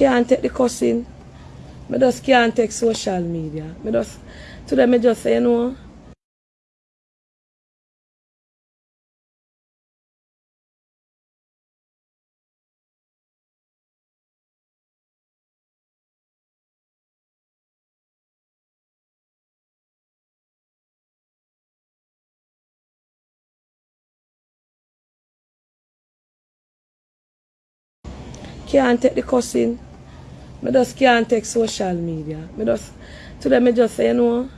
can't take the cussing. Me just can't take social media. Me just, today me just say, you know, can't take the cussing. Me just can't take social media. Me just, today me just say, you know,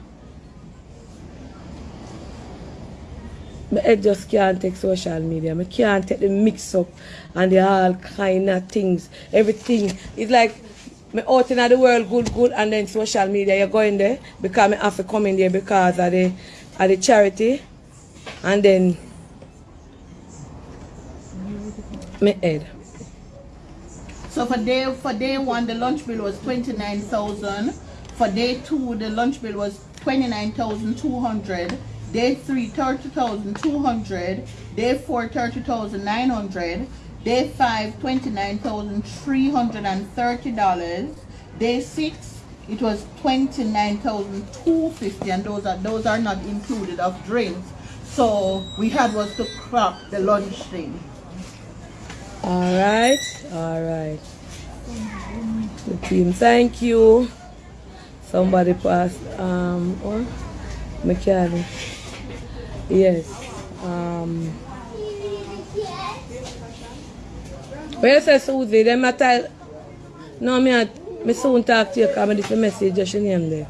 head just can't take social media. Me can't take the mix up and the all kind of things. Everything. It's like me out in the world good, good, and then social media, you're going there because me have to come in there because of the, of the charity. And then, my head. So for day for day one, the lunch bill was twenty nine thousand. For day two, the lunch bill was twenty nine thousand two hundred. Day three, thirty thousand two hundred. Day four, thirty thousand nine hundred. Day five, twenty nine thousand three hundred and thirty dollars. Day six, it was twenty nine thousand two fifty, and those are those are not included of drinks. So we had was to crop the lunch thing. Alright, alright. The team, thank you. Somebody passed, um, or mechanic. Yes. Um, where you say Susie? Them a tell, no, me, a, me soon talk to you because I'm a message just your name there.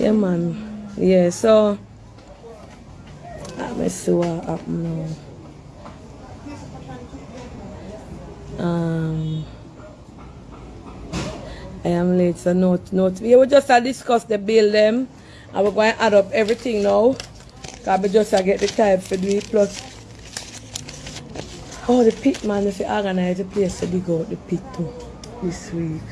Yeah, man. Yeah, so, me see happened now. Um, I am late, so note, note. We will just uh, discuss the bill them. And we're going to add up everything now. Because we just uh, get the time for do. Plus, oh, the pit man, if you organize the place to dig out the pit too this week.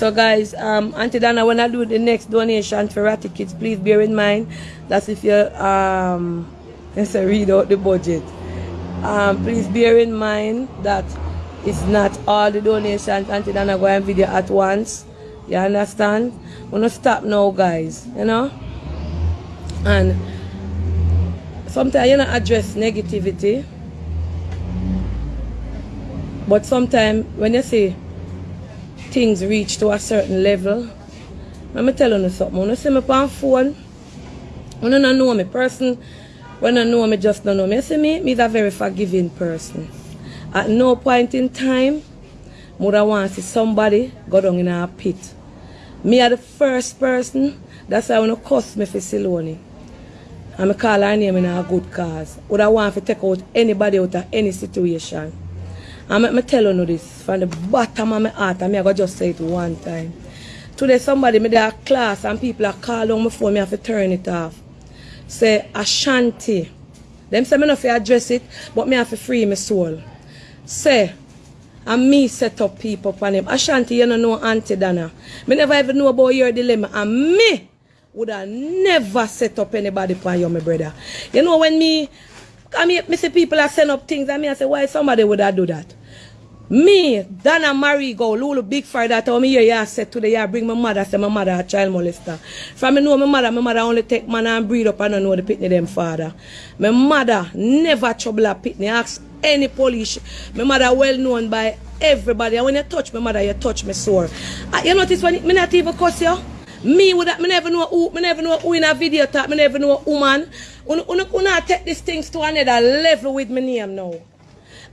So guys, um, Auntie Dana, when I do the next donation for Ratty Kids, please bear in mind that if you um, let's read out the budget. Um, please bear in mind that it's not all the donations Auntie Dana going video at once. You understand? We're not stop now, guys. You know? And sometimes you not address negativity. But sometimes when you say things reach to a certain level, let me tell you something. When you see me on phone, you don't know me, person when I know me, just don't know me. See me, me a very forgiving person. At no point in time, would I want to see somebody go down in a pit. Me are the first person, that's why I want to cuss me for Siloni. And I call her name in a good cause. Would I want to take out anybody out of any situation. And I tell you this, from the bottom of my heart, and I go just say it one time. Today somebody, me there class and people are calling my phone, me have to turn it off say Ashanti. Them say me not fi address it, but me have to free my soul. Say, and me set up people for him. Ashanti, you don't know Auntie Dana. Me never even know about your dilemma. And me would have never set up anybody for you, my brother. You know when me, I mean, me see people are send up things, and me I say, why somebody would have do that? Me, Dana Marie go, Lulu Big Fire that told me here, yeah, I said today, yeah, bring my mother, say my mother a child molester. From me know my mother, my mother only take man and breed up and I know the pitney them father. My mother never trouble a pitney, ask any police. My mother well known by everybody. And when you touch my mother, you touch me sore. Uh, you notice when me not even cuss you? Me would me never know who me never know who in a video talk, me never know woman. Una, una, una take these things to another level with my name now.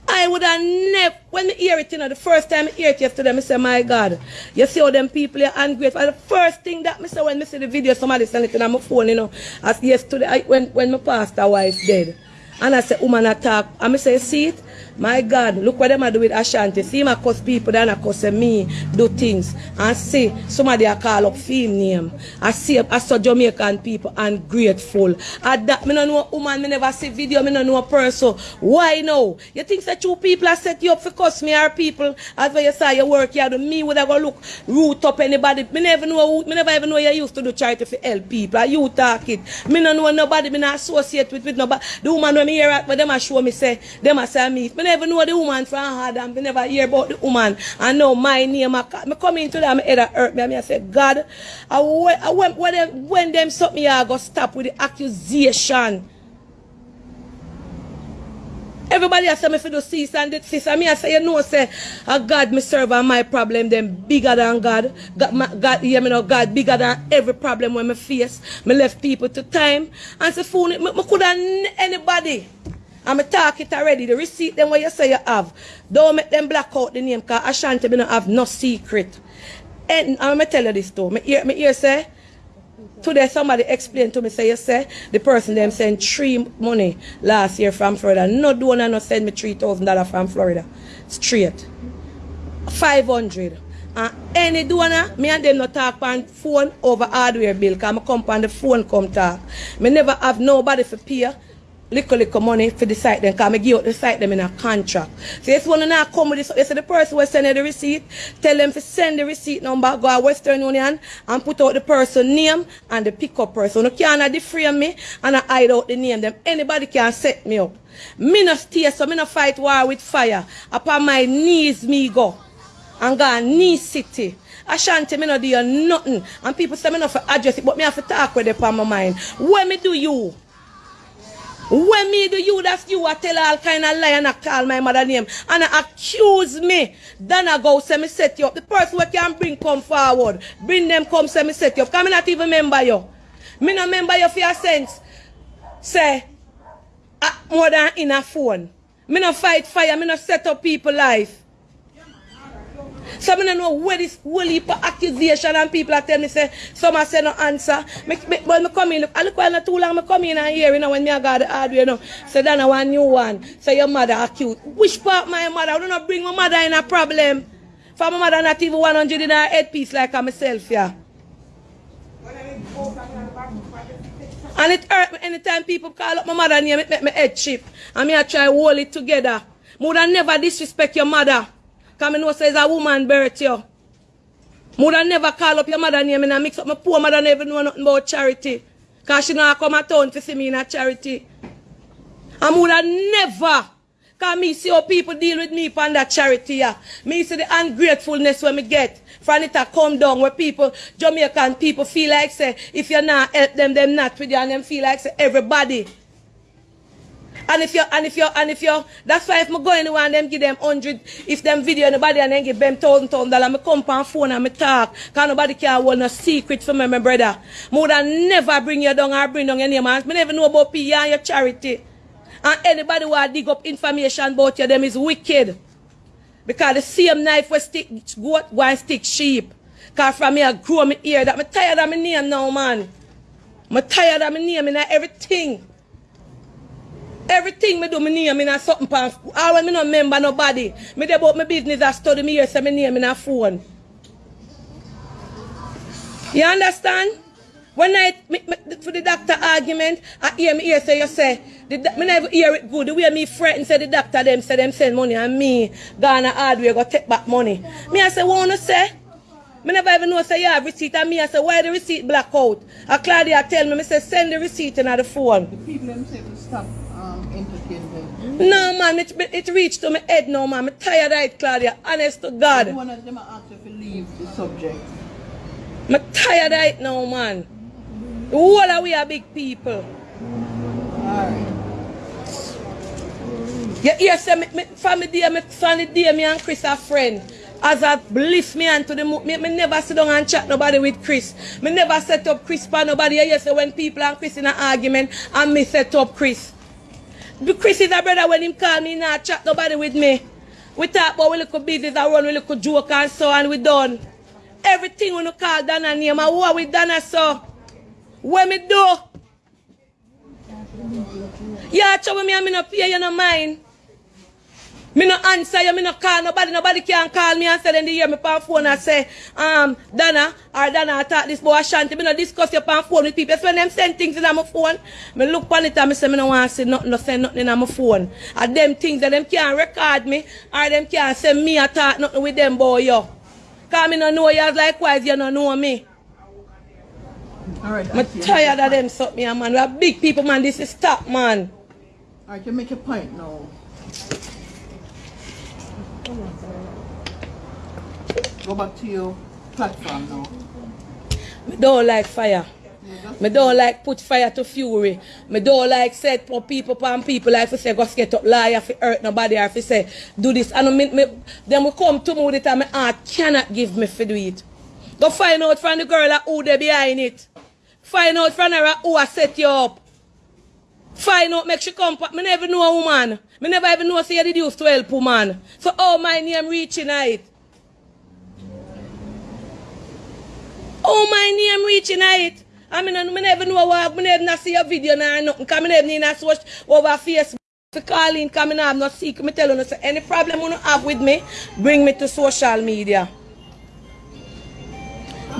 I would have never, when I hear it, you know, the first time I hear it yesterday, I say, my God, you see how them people are ungrateful. The first thing that I say when I see the video, somebody send it on my phone, you know, as yesterday, I, when, when my pastor wife dead. And I say, woman attack. And I say, see it? My God, look what them are doing with Ashanti. See him cause people that I cause me do things. And see somebody I call up fame name. I see I saw Jamaican people ungrateful. At that, me no know woman, me never see video, me no know a person. Why no? You think that two people are set you up for cuss me or people? As when you say you work here, me would have go look root up anybody. Me never know me never even know you used to do charity for help people. You talk it. Me no know nobody, me not associate with, with nobody. The woman when me hear it, but them a show me say, them a say me. Me never know the woman from Adam. Me never hear about the woman. I know my name. I, come into that, my head hurt me. And I say, God, I, I, when, when them, when them stop me, I go stop with the accusation. Everybody has me for the cease and the cease. And me I say, you know, say, a God me serve and my problem them bigger than God. God, my, God yeah, me know God bigger than every problem when me face. Me left people to time. And say, it, me, me could have anybody. And me talk it already. The receipt them what you say you have. Don't make them black out the name because Ashanti me not have no secret. And I'm tell you this too. Me hear, me hear say, Today somebody explained to me, say, you say, the person them send three money last year from Florida. No donor no send me $3,000 from Florida. Straight. 500 and any donor, me and them no talk on phone over hardware bill, because I come on the phone come talk. Me never have nobody for pay little little money for the site then because I give out the site them in a contract. So if one not come with this, you the person will send the receipt, tell them to send the receipt number, go to Western Union and put out the person name and the pickup person. You can't deframe me and I hide out the name them. Anybody can set me up. Me no stay so me no fight war with fire. Upon my knees me go. And go knee city. Ashanti, me no do nothing. And people say me no for address it, but me have to talk with it on my mind. When me do you? When me do you, that's you, I tell all kind of lie and I call my mother name. And I accuse me. Then I go say me set you up. The person who can bring come forward. Bring them come say me set you up. Can me not even remember you. Me not remember you for your sense. Say, uh, more than in a phone. Me not fight fire. Me not set up people life. So I don't know where this whole heap of accusation and people are telling me say, some are say no answer. Me, me, when me come in, I look while not too long, me come in and hear, you know, when me I got the hardware, you know, so then I want new one. So your mother accused. Which part my mother? I do not bring my mother in a problem. For my mother not even 100 in her headpiece like I myself, yeah. And it hurt me anytime people call up my mother name, it make my head chip. And me I try hold it together. I never disrespect your mother. Because I know says a woman birth you. I never call up your mother name and I mix up my poor mother never know nothing about charity. Because she not come at town to see me in a charity. Would have never Cause me see how people deal with me on that charity, yeah. Me see the ungratefulness when me get. From it a come down where people, Jamaican people feel like say, if you not help them, them not with you, and them feel like say, everybody. And if you and if you and if you that's why if me go anywhere and them give them hundred, if them video anybody and then give them thousand thousand dollar, me come on phone and me talk. Cause nobody can hold no secret for me, my brother. Me would never bring you down or bring down name. And me never know about P and your charity. And anybody who a dig up information about you, them is wicked. Because the same knife will stick goat, go and stick sheep. Because from me I grow me ear that me tired of my name now, man. Me tired of my name in everything. Everything me do, me name in a something pan. All when me no remember nobody. Me dey about my business, I study me here, say me name in a phone. You understand? When I, me, me, for the doctor argument, I hear me here say, you say, the, me never hear it good. The way me frightened say the doctor them say them send money and me gonna hardware go take back money. Me I say, what wanna say? Me never even know say you have receipt and me I say, why the receipt black out? And Claudia tell me, me say, send the receipt in the phone stop um, entertaining them. No man, it, it reached to my head now man. I'm tired of it, Claudia. Honest to God. One of them asked you to leave the subject. I'm tired it now, man. The whole of we are big people. Alright. You hear say me, me, from the day, me, from the day me and Chris are friend. As I bliss me and to the me, me never sit down and chat nobody with Chris. Me never set up Chris for nobody. You hear say when people and Chris in an argument and me set up Chris. Chris is a brother when him call me not chat nobody with me. We talk about we little business and run we little joke and so and we done. Everything when you call Dana name and what we done so. What me do? Yeah, trouble me and me no pay you no mind. Me no answer you, me no call nobody, nobody can call me and say then they hear me on phone and say, um, Dana, or Dana I talk this boy Ashanti. Me no discuss your on phone with people. That's when them send things in my phone. Me look on it and me say me no want to say nothing, no send nothing in my phone. And them things that them can't record me, or them can't send me a talk nothing with them boy yo. Cause me no know you likewise you no know me. Alright. I'm tired of them something, man. We are big people, man. This is stop, man. Alright, you make a point now. Go back to your platform now. Me don't like fire. Me don't like put fire to fury. Me don't like set for people upon people like fi say go get up lie fi hurt nobody or fi say do this. And me, me then we come to me with it and my heart cannot give me fi do it. Go find out from the girl who they behind it. Find out from her who I set you up. Find out, make she come. pa- Me never know a woman. Me never even know say did to help woman. So oh my name reaching it. Oh my name reaching it. I mean, I never know what, me never see a video now, nothing, cause me never need to watch over Facebook. To call in, me not secret. Me tell you, say, any problem you have with me, bring me to social media.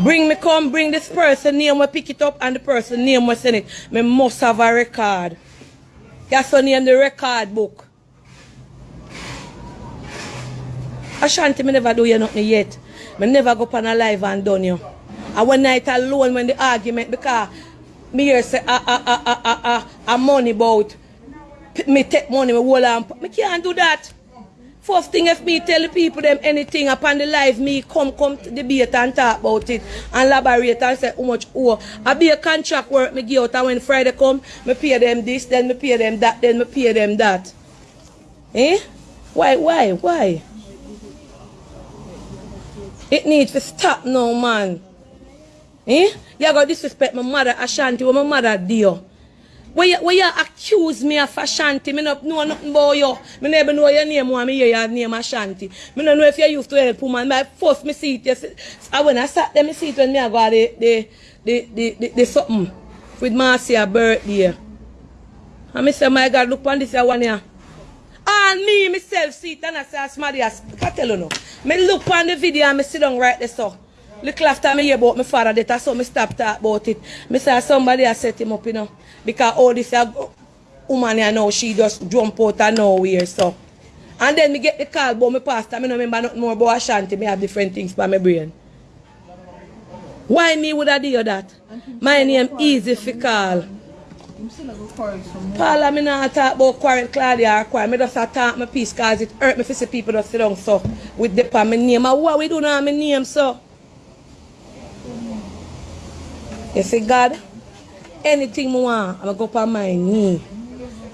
Bring me come, bring this person name, we pick it up, and the person name we send it. Me must have a record. That's the name the record book. Ashanti, me never do you nothing yet. Me never go on a live and done you. And one night alone when the argument because me hear say ah ah ah ah ah ah ah money about me take money me hold on me can't do that. First thing if me tell the people them anything upon the live me come come to debate and talk about it and elaborate and say how much owe. I be a contract work me give out and when Friday come me pay them this then me pay them that then me pay them that. Eh? Why why why? It needs to stop now, man. Eh? You gotta disrespect my mother Ashanti, what my mother do. When you, when you accuse me of Ashanti, me not know nothing about you. Me never know your name, one me hear your name Ashanti. Me don't know if you used to help woman. My first me see it, see, I when I sat there, me see it when me I got the, the, the, the, the, the something with Marcia birthday. And me say, my God, look on this one here. And me, myself, see it and I say, somebody else. I tell you no. Me look on the video and me sit down right there so. Look after me hear about my father that so me stop talk about it. Me say ah, somebody has set him up, you know. Because all this a woman here now, she just jump out of nowhere so. And then me get the call about my pastor. Me no remember nothing more about Ashanti. Me have different things by my brain. Why me would I do that? My name easy for call. I'm. Paula, me not talk about quarrel Claudia or quarrel. Me just talk my peace cause it hurt me to see people just sit down so with the pa my name. What we do now my name so? You see God? Anything me want, I'ma go on my knee.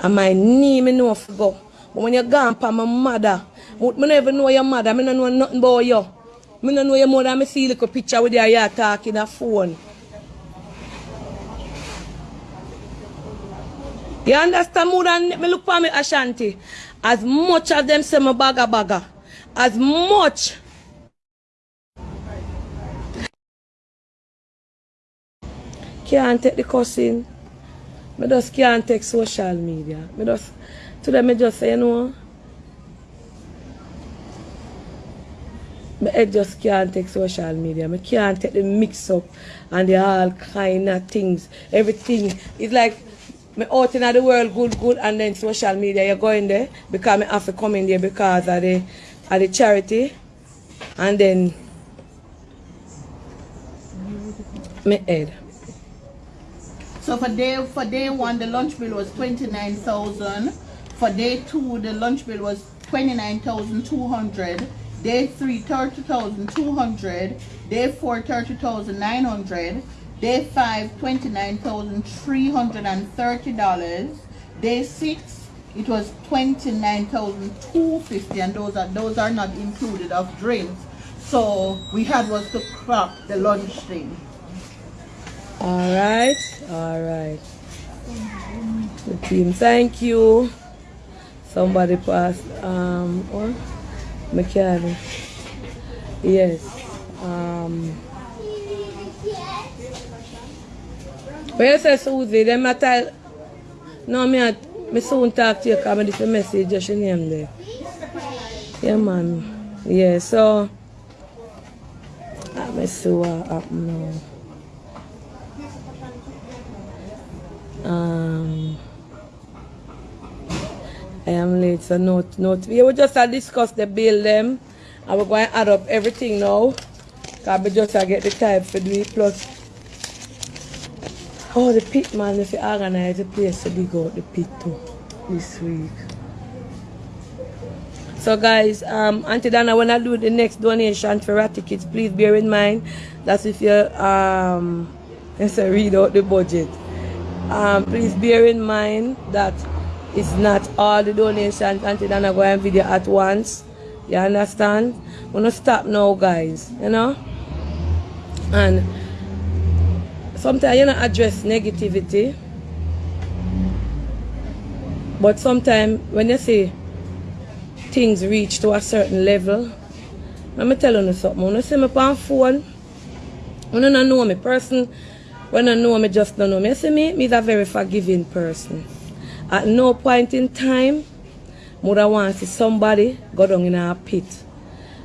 And my knee me know for go. But when you gone pa my mother, me never know your mother, I no know nothing about you. I no know your mother, me see like a picture with your you talking a phone. You understand more than me look for me Ashanti. As much as them say me bagga bagga. As much. Can't take the cussing. Me just can't take social media. Me just to them me just say, you know. My head just can't take social media. Me can't take the mix up and the all kind of things. Everything. It's like me out in the world good, good, and then social media, you're going there because me have to come in there because of the, of the charity. And then me head. So for day for day one, the lunch bill was twenty nine thousand. For day two, the lunch bill was twenty nine thousand two hundred. Day three, thirty thousand two hundred. Day four, thirty thousand nine hundred. Day five, twenty nine thousand three hundred and thirty dollars. Day six, it was twenty nine thousand two fifty, and those are those are not included of drinks. So we had was to crop the lunch thing. Alright, alright. The team, thank you. Somebody passed, um, what? Mechanic. Yes. Um, When you say Susie, them a tell, no, me, a, me soon talk to you because me this a message just your name there. Yeah, man. Yeah, so, let me see what happen now. Um, I am late, so note, note. We will just uh, discuss the bill them. And we're going to add up everything now. Because we just uh, get the type for do plus. Oh, the pit man, if you organize the place to dig out the pit too. this week. So guys, um, Auntie Dana, when I do the next donation for rat tickets, please bear in mind that if you um, let's read out the budget. Um, please bear in mind that it's not all the donations Auntie Dana go and video at once. You understand? We're not stop now, guys. You know? And sometimes you know address negativity. But sometimes when you see things reach to a certain level, let me tell you something. When you see me on phone, you don't know me person, when I know me just don't know me. See me, me is a very forgiving person. At no point in time, would I want to see somebody go down in a pit.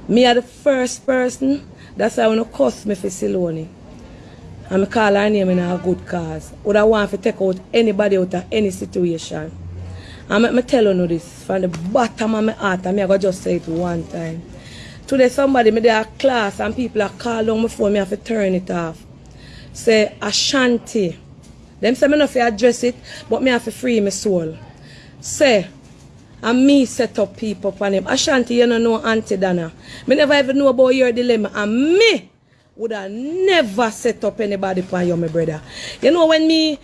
Me are the first person, that's why I want to cuss me for Siloni. And I call her name in a good cause. Would I want to take out anybody out of any situation. And me tell you this from the bottom of my heart, and I go just say it one time. Today somebody me there class and people are calling on my phone, I have to turn it off. Say Ashanti. Them say me not to address it, but me have to free my soul. Say, and me set up people for him. Ashanti, you don't know Auntie Dana. Me never even know about your dilemma. And me would have never set up anybody for you, my brother. You know when me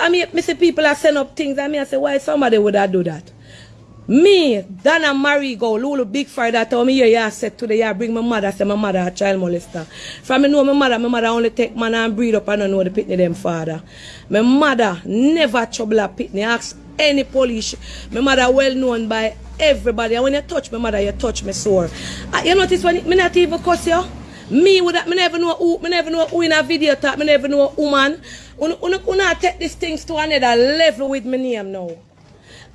I mean, me see people are send up things, and me I say, why somebody would have do that? Me, Dana Marie go, Lulu Big Fire that told me, yeah, yeah, I said today, yeah, bring my mother, say my mother a child molester. From me know my mother, my mother only take man and breed up I don't know the pitney them father. My mother never trouble a pitney, ask any police. My mother well known by everybody. And when you touch my mother, you touch me sore. Uh, you notice when me not even cuss you? Me would me never know who, me never know who in a video talk, me never know woman. Una, una, una take these things to another level with me name now.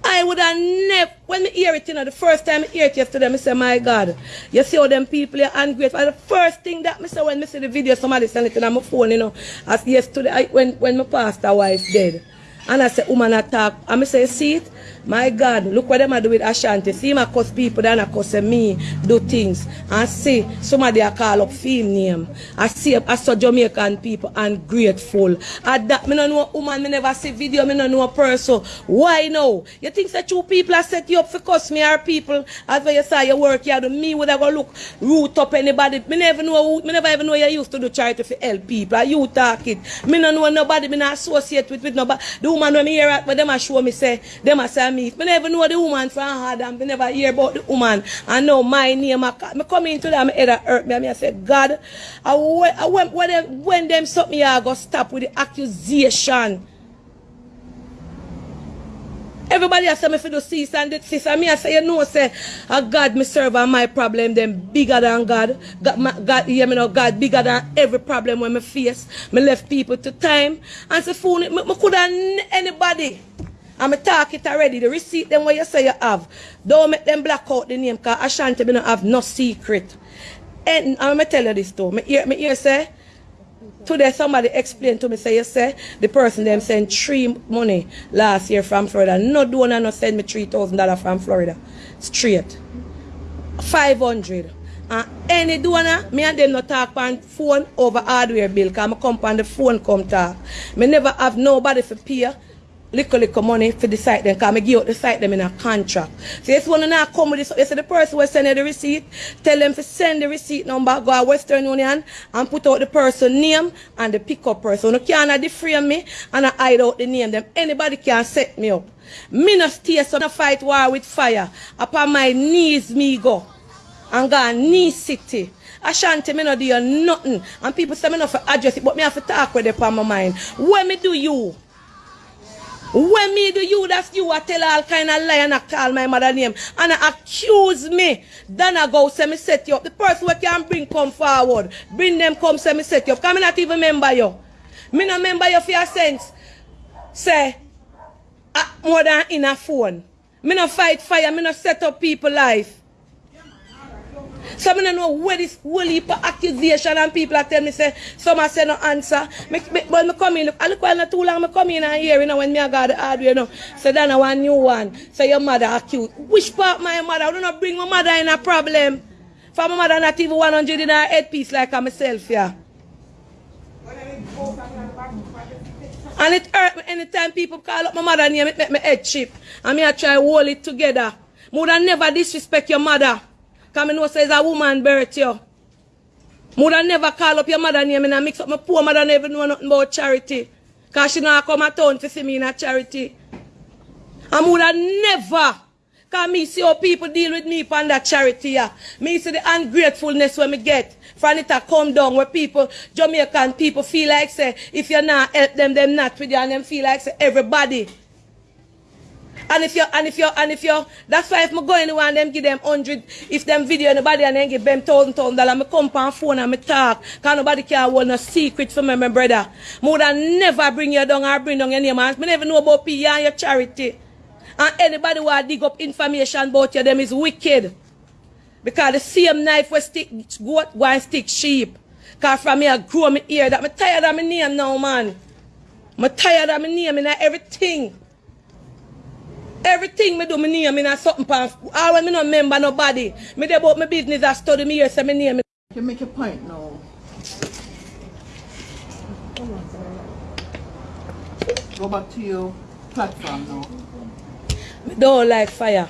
I would have never, when I hear it, you know, the first time I hear it yesterday, I say, my God, you see how them people are ungrateful. The first thing that I say when I see the video, somebody send it on my phone, you know, as yesterday, I, when, when my pastor wife dead. And I say, woman attack. And I say, see it? My God, look what them are do with Ashanti. See him cause people that are cause me do things. And see somebody I call up film name. I see I saw Jamaican people ungrateful. At that, me no know woman, me never see video, me no know a person. Why now? You think that two people are set you up for cause me are people? As when you saw your work, you do me would I go look root up anybody. Me never know me never even know you used to do charity for help people. You talk it. Me no know nobody, me not associate with, with nobody. The woman when me hear it, but them a show me say, them a say me. Me never know the woman from Adam. Me never hear about the woman. I know my name. I, me come into that, my head hurt me. And me I say, God, I, I, when, when, them, when them stop me, I go stop with the accusation. Everybody has me for the cease and this and me I say you know say a God me serve and my problem them bigger than God. God, my, God me know God bigger than every problem when me face. Me left people to time and say phone me, me could have anybody. I'm talk it already. The receipt them what you say you have. Don't make them black out the name because Ashanti me not have no secret. And I'm tell you this too. Me hear, me hear say Today somebody explained to me, say you say the person them send three money last year from Florida. No donor no send me three thousand dollar from Florida. Straight. Five hundred. And any donor, me and them no talk on phone over hardware bill. I come on the phone come talk. Me never have nobody for pay little little money for the site then because I give out the site them in a contract. So this one now come with this you see the person will send the receipt, tell them to send the receipt number, go to Western Union and put out the person name and the pickup person. You can't deframe me and I hide out the name them. Anybody can set me up. Me no stay so no fight war with fire. Upon my knees me go. And go knee city. Ashanti, me no do nothing. And people say me not for address it, but me have to talk with it on my mind. When me do you? When me do you, that's you I tell all kind of lie and I call my mother name and I accuse me. Then I go say me set you up. The person who can bring come forward. Bring them come say me set you up. Come not even remember you. Me not remember you for your sense. Say, more than in a phone. Me not fight fire. Me not set up people life. So I don't know where this whole heap of accusation and people are telling me say, some are say no answer. Me, me, but me come in, look, I look while not too long, me come in and hear, you know, when me I got the hardware, you know. So then I want new one. So your mother accused. Which part my mother? I do not bring my mother in a problem. For my mother not even 100 in her headpiece like I myself, yeah. And it hurt me anytime people call up my mother name, it make my head chip. And me I try hold it together. Me would never disrespect your mother. Cause me know say it's a woman birth you. Would never call up your mother name and I mix up my poor mother never know nothing about charity. Cause she not come at town to see me in a charity. And would never Cause me see how people deal with me upon that charity yeah. Me see the ungratefulness when me get. From it a come down where people, Jamaican people feel like say, if you not help them, them not with you and them feel like say everybody. And if you and if you and if you that's why if me go anywhere and them give them hundred, if them video anybody and then give them thousand thousand dollar, me come on phone and me talk. Cause nobody can hold no secret for me, my brother. Me would never bring you down or bring down your name. And me never know about P and your charity. And anybody who dig up information about you, them is wicked. Because the same knife will stick goat, go and stick sheep. Because from me, I grow me ear that I'm tired of my name now, man. I'm tired of my name in everything. Everything me do, me name in something pan. All when me no remember nobody. Me dey about my business, I study me here, say me name. You make a point now. Go back to your platform now. Me don't like fire.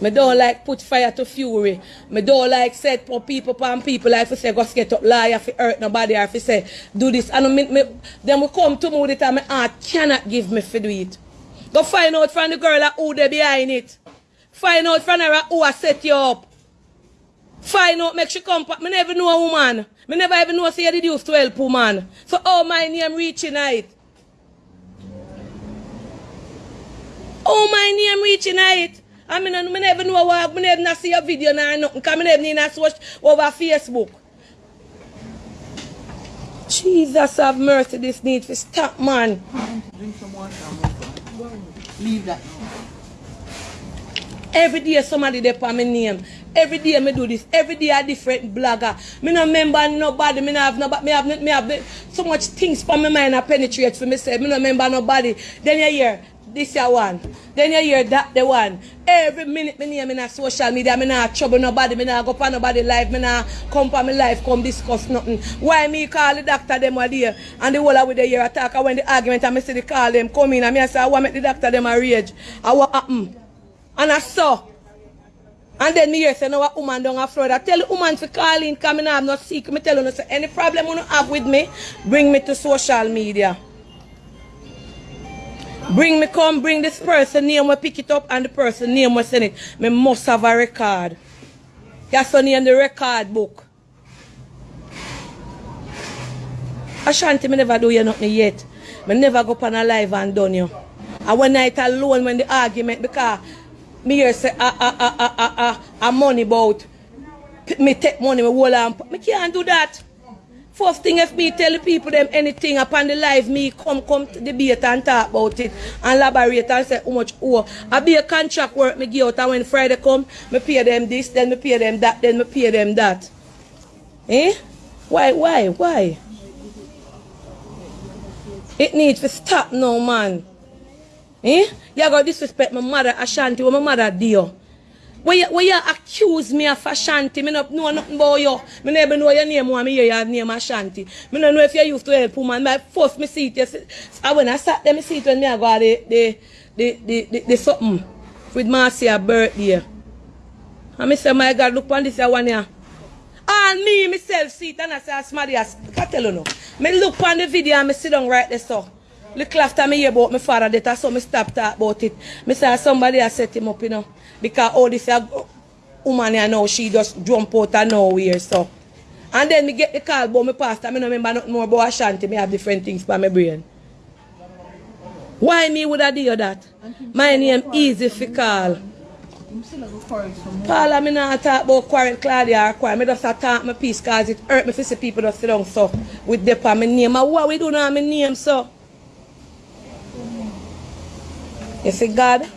Me don't like put fire to fury. Me don't like set for people upon people like to say go get up lie if it hurt nobody or if say do this. And me, me, then we come to me with it and my heart cannot give me for do it. Go find out from the girl who they behind it. Find out from her who I set you up. Find out, make she come. Me never know a woman. Me never even know say you did use to help woman. So oh my name reaching it. Oh my name reaching it. I mean, I never know what, I never see a video nor nothing, because I never need to watch over Facebook. Jesus have mercy, this need to stop, man. Drink some water. Leave that. Every day somebody there for my name. Every day me do this. Every day a different blogger. Me no remember nobody. Me no have nobody. Me have, me have so much things for my mind I penetrate for me say. Me no remember nobody. Then you hear, this your one. Then you hear that the one. Every minute me name in a social media, me not trouble nobody, me not go for nobody life, me not come for my life, come discuss nothing. Why me call the doctor them were there and the whole of the year attack and when the argument and me see the call them come in and me I say I want make the doctor them a rage. I what uh, happen? Mm. And I saw. And then me hear say no a woman down a Florida. Tell the woman to call in, come in, I have no secret. Me tell you, no, say, any problem you have with me, bring me to social media. Bring me come, bring this person name, we pick it up, and the person name we send it. Me must have a record. That's the name the record book. Ashanti, me never do you nothing yet. Me never go up on a live and done you. And one night alone when the argument, because me hear say, ah, ah, ah, ah, ah, ah, ah, money about, me take money, me hold on, me can't do that. First thing if me tell the people them anything upon the live, me come come to debate and talk about it and elaborate and say how much oh. I be a contract work me give out and when Friday come, me pay them this, then me pay them that, then me pay them that. Eh? Why, why, why? It needs to stop now, man. Eh? You gotta disrespect my mother Ashanti, what my mother do. When you, when you accuse me of Ashanti, me not know nothing about you. Me never know your name, when me hear your name Ashanti. Me don't know if you used to help woman. My first me see it, and when I sat there, me see it when me I go the, the, the, the, the, the something with Marcia birthday. And me say, my God, look on this one here. And me, myself, see it, and I say, as else, I tell you no. Me look on the video and me sit down right there, so. Little after me about my father death, so me stop talk about it. Me say somebody has set him up, you know. Because all this a woman here now, she just jump out of nowhere, so. And then me get the call about my pastor, me no remember nothing more about Ashanti, me have different things for my brain. Why me would I do that? My name easy for call. Paula, me not talk about quarrel Claudia or quarrel. Me just talk my peace cause it hurt me to see people just sit down so with them on my name. What we do now my name so? You see God?